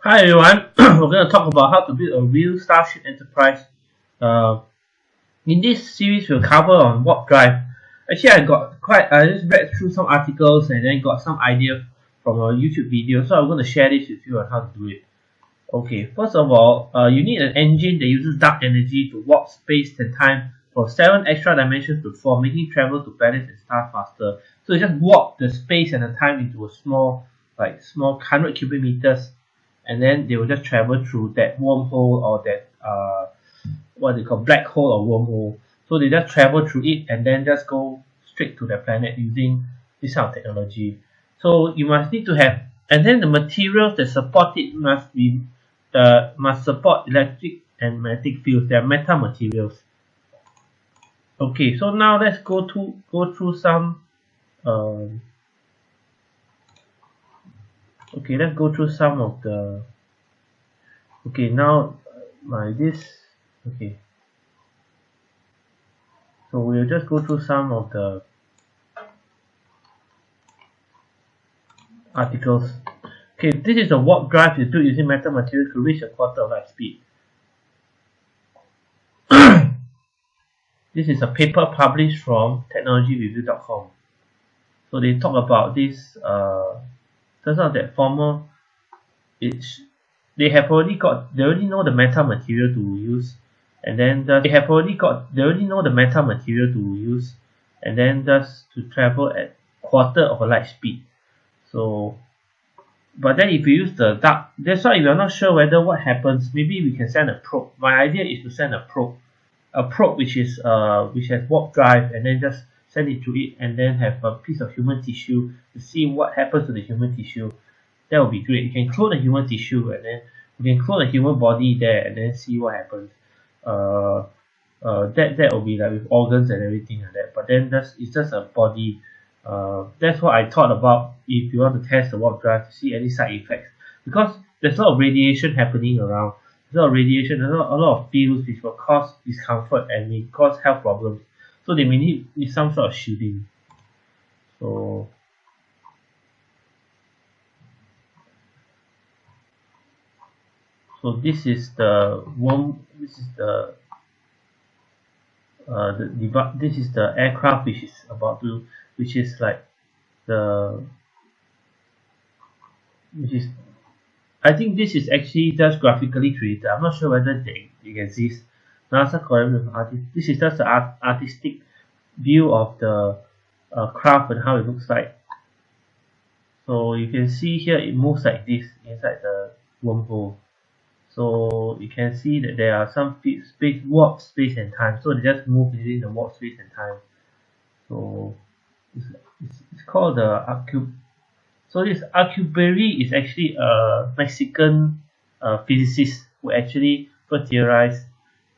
Hi everyone, we're going to talk about how to build a real Starship Enterprise. Uh, in this series, we'll cover on warp drive. Actually, I got quite, I just read through some articles and then got some idea from a YouTube video, so I'm going to share this with you on how to do it. Okay, first of all, uh, you need an engine that uses dark energy to warp space and time for 7 extra dimensions to form, making travel to planets and stars faster. So you just warp the space and the time into a small, like small 100 cubic meters and then they will just travel through that wormhole or that uh, what they call black hole or wormhole. So they just travel through it and then just go straight to the planet using this kind of technology. So you must need to have, and then the materials that support it must be uh, must support electric and magnetic fields. They are meta materials. Okay, so now let's go to go through some um, okay let's go through some of the okay now my this okay. So we'll just go through some of the articles. Okay this is a warp drive is built using meta materials to reach a quarter of light speed. This is a paper published from technologyreview.com so they talk about this uh, turns out that former it's they have already got they already know the meta material to use and then just, they have already got they already know the meta material to use and then just to travel at quarter of a light speed. So but then if you use the dark that's why if you're not sure whether what happens maybe we can send a probe. My idea is to send a probe. A probe which is uh which has warp drive and then just send it to it and then have a piece of human tissue to see what happens to the human tissue. That would be great. You can clone the human tissue and then you can clone the human body there and then see what happens. Uh, uh, that that will be like with organs and everything like that. But then that's it's just a body. Uh, that's what I thought about. If you want to test the warp drive to see any side effects. Because there's a lot of radiation happening around. There's a lot of radiation. There's a lot, a lot of fields which will cause discomfort and may cause health problems so they may need, some sort of shielding so so this is the one. this is the uh, the this is the aircraft which is about to which is like the which is I think this is actually just graphically created I'm not sure whether they, they exist NASA collaborated artist this is just the art, artistic view of the uh, craft and how it looks like. So you can see here it moves like this inside the wormhole. So you can see that there are some space warp space and time. So they just move within the warp space and time. So it's, it's, it's called the so this Alcubierre is actually a Mexican uh, physicist who actually first theorized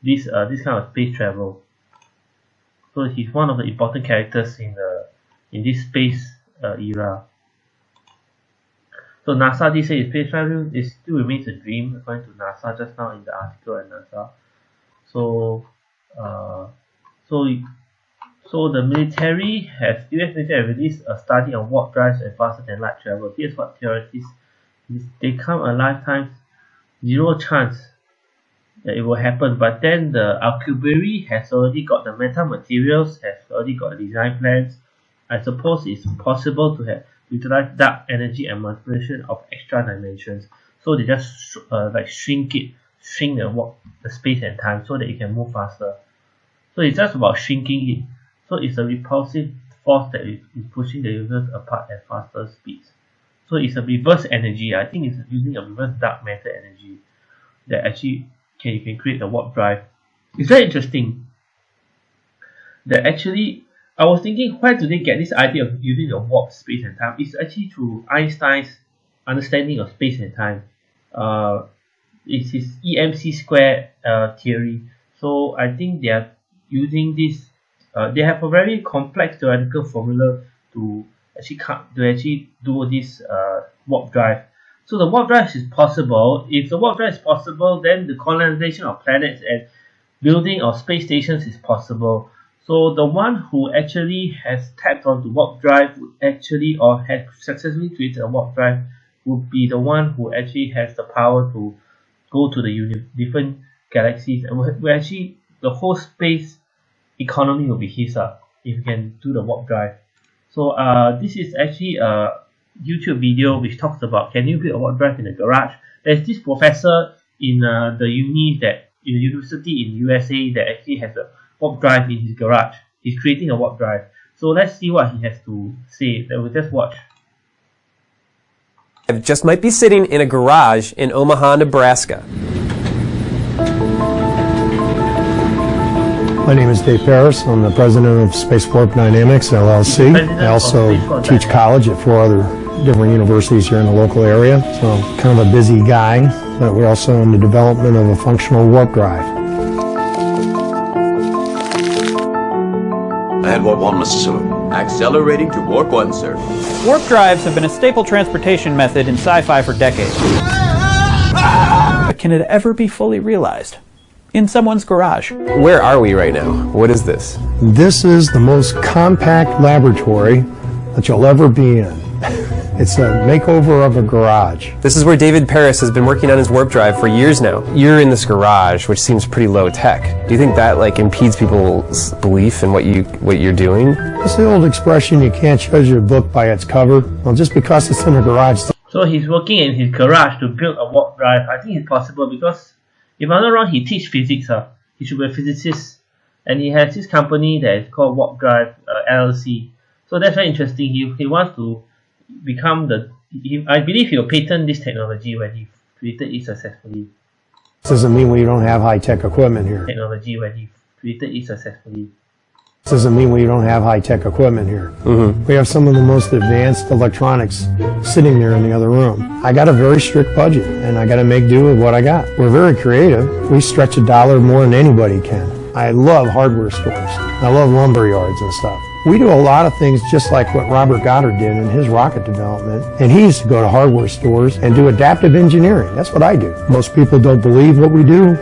this uh, this kind of space travel. So he's one of the important characters in the in this space uh, era. So NASA did say space travel is still remains a dream according to NASA just now in the article at NASA. So uh, so so the military has US military released a study on warp drives and faster than light travel. Here's what theorists they come a lifetime zero chance that it will happen. But then the Alcubierre has already got the meta materials has already got design plans. I suppose it's possible to have utilize dark energy and manipulation of extra dimensions. So they just uh, like shrink it shrink the walk the space and time so that it can move faster. So it's just about shrinking it. So it's a repulsive force that is pushing the users apart at faster speeds. So it's a reverse energy. I think it's using a reverse dark matter energy that actually can you can create a warp drive. It's very interesting that actually I was thinking where do they get this idea of using the warp space and time? It's actually through Einstein's understanding of space and time. Uh, it's his EMC square uh, theory. So I think they are using this uh, they have a very complex theoretical formula to actually to actually do this uh, warp drive so the warp drive is possible. If the warp drive is possible then the colonization of planets and building of space stations is possible. So the one who actually has tapped onto warp drive would actually or has successfully created a warp drive would be the one who actually has the power to go to the different galaxies and will actually the whole space economy will be his uh, if you can do the warp drive. So uh, this is actually a YouTube video which talks about can you build a warp drive in a garage there's this professor in uh, the uni that in the university in USA that actually has a warp drive in his garage he's creating a warp drive so let's see what he has to say that we'll just watch I just might be sitting in a garage in Omaha, Nebraska. My name is Dave Pares. I'm the president of Space Warp Dynamics LLC. I also teach college at four other different universities here in the local area. So kind of a busy guy, but we're also in the development of a functional warp drive. And warp one, Mr. Sulu. Accelerating to warp one, sir. Warp drives have been a staple transportation method in sci-fi for decades. But can it ever be fully realized? In someone's garage. Where are we right now? What is this? This is the most compact laboratory that you'll ever be in. It's a makeover of a garage. This is where David Pares has been working on his warp drive for years now. You're in this garage, which seems pretty low tech. Do you think that like impedes people's belief in what you what you're doing? It's the old expression, you can't judge a book by its cover. Well, just because it's in a garage. So he's working in his garage to build a warp drive. I think it's possible because if I'm not wrong, he teach physics. Uh. He should be a physicist. And he has this company that is called Warp Drive uh, LLC. So that's very interesting. He, he wants to become the he, I believe he'll patent this technology when he created it successfully. Doesn't mean we don't have high-tech equipment here. Technology when he created it successfully. This Doesn't mean we don't have high-tech equipment here. Mm-hmm. We have some of the most advanced electronics sitting there in the other room. I got a very strict budget, and I got to make do with what I got. We're very creative. We stretch a dollar more than anybody can. I love hardware stores. I love lumber yards and stuff. We do a lot of things just like what Robert Goddard did in his rocket development. And he used to go to hardware stores and do adaptive engineering. That's what I do. Most people don't believe what we do.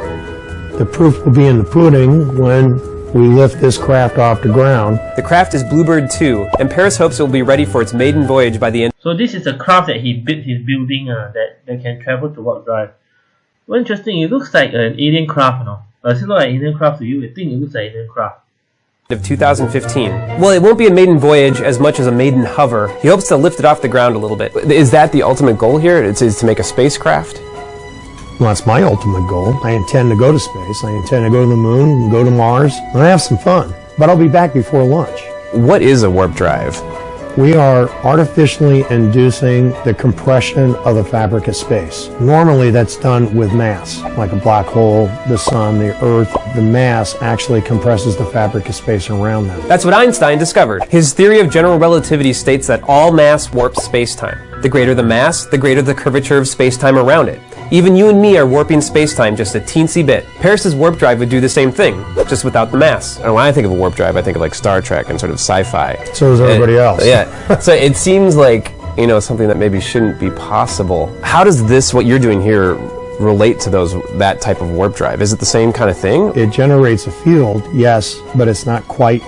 The proof will be in the pudding when we lift this craft off the ground. The craft is Bluebird 2, and Pares hopes it will be ready for its maiden voyage by the end. So this is a craft that he built his building uh, that, that can travel to warp drive. Well, interesting. It looks like an alien craft, you know. Does it look like alien craft to you? I think it looks like an alien craft of 2015. Well, it won't be a maiden voyage as much as a maiden hover. He hopes to lift it off the ground a little bit. Is that the ultimate goal here? It's, is to make a spacecraft? Well, that's my ultimate goal. I intend to go to space. I intend to go to the moon, go to Mars, and have some fun. But I'll be back before lunch. What is a warp drive? We are artificially inducing the compression of the fabric of space. Normally that's done with mass, like a black hole, the sun, the earth. The mass actually compresses the fabric of space around them. That's what Einstein discovered. His theory of general relativity states that all mass warps spacetime. The greater the mass, the greater the curvature of spacetime around it. Even you and me are warping space-time just a teensy bit. Pares's warp drive would do the same thing, just without the mass. And when I think of a warp drive, I think of like Star Trek and sort of sci-fi. So does everybody and, else. yeah. so it seems like, you know, something that maybe shouldn't be possible. How does this, what you're doing here, relate to those that type of warp drive? Is it the same kind of thing? It generates a field, yes, but it's not quite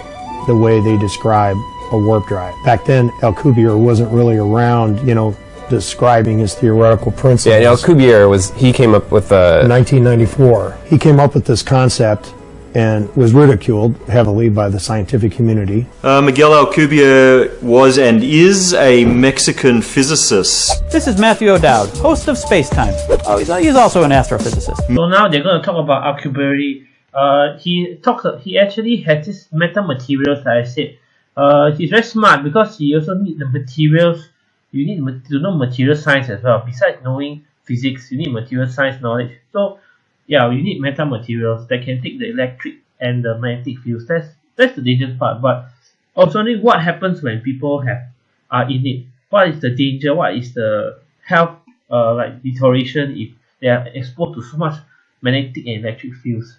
the way they describe a warp drive. Back then, Alcubierre wasn't really around, you know, describing his theoretical principles. Yeah, Alcubierre was, he came up with a... 1994. He came up with this concept and was ridiculed heavily by the scientific community. Uh, Miguel Alcubierre was and is a Mexican physicist. This is Matthew O'Dowd, host of Spacetime. Oh, he's, he's also an astrophysicist. So now they're going to talk about Alcubierre. Uh, he talks. He actually has this metamaterials that I said. Uh, he's very smart because he also need the materials you need to know material science as well. Besides knowing physics, you need material science knowledge. So yeah, you need metamaterials that can take the electric and the magnetic fields. That's that's the dangerous part. But also what happens when people have are in it? What is the danger? What is the health uh, like deterioration if they are exposed to so much magnetic and electric fields?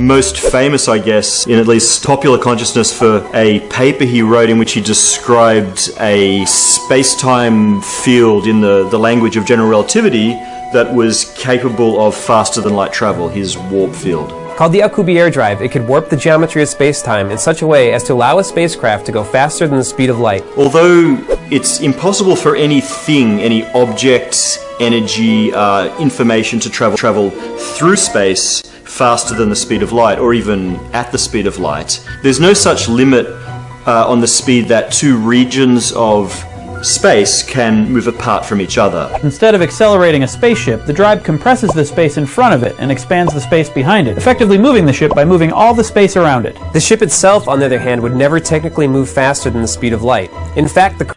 Most famous, I guess, in at least popular consciousness for a paper he wrote in which he described a space-time field in the, the language of general relativity that was capable of faster than light travel, his warp field. Called the Alcubierre drive, it could warp the geometry of space-time in such a way as to allow a spacecraft to go faster than the speed of light. Although it's impossible for anything, any object, energy, uh, information to travel travel through space faster than the speed of light, or even at the speed of light. There's no such limit uh, on the speed that two regions of space can move apart from each other. Instead of accelerating a spaceship, the drive compresses the space in front of it and expands the space behind it, effectively moving the ship by moving all the space around it. The ship itself, on the other hand, would never technically move faster than the speed of light. In fact, the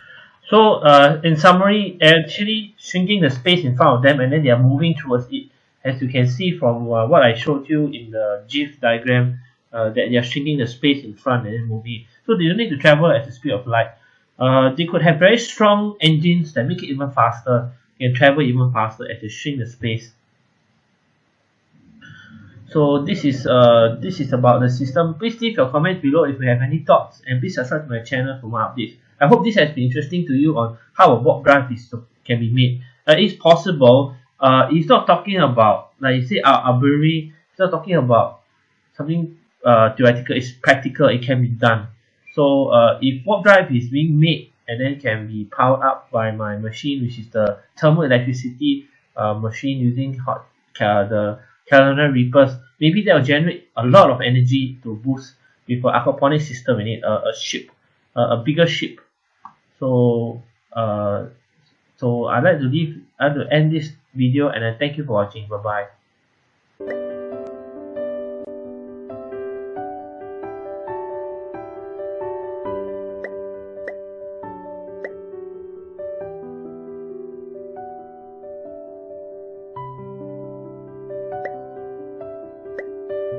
So, uh, in summary, actually shrinking the space in front of them and then they are moving towards it. As you can see from uh, what I showed you in the GIF diagram, uh, that they are shrinking the space in front and then moving. So they don't need to travel at the speed of light. Uh, they could have very strong engines that make it even faster, can travel even faster as they shrink the space. So this is uh this is about the system. Please leave your comments below if you have any thoughts and please subscribe to my channel for more updates. I hope this has been interesting to you on how a warp drive is can be made. Uh, it's possible. Uh, it's not talking about like you say uh, arbitrary. It's not talking about something uh, theoretical. It's practical. It can be done. So uh, if warp drive is being made and then can be powered up by my machine, which is the thermal electricity uh, machine using hot uh, the Carolina Reapers, maybe that will generate a lot of energy to boost with an aquaponic system in it, a, a ship, a, a bigger ship. So uh, so I'd like to leave, Like to end this video and I thank you for watching. Bye bye.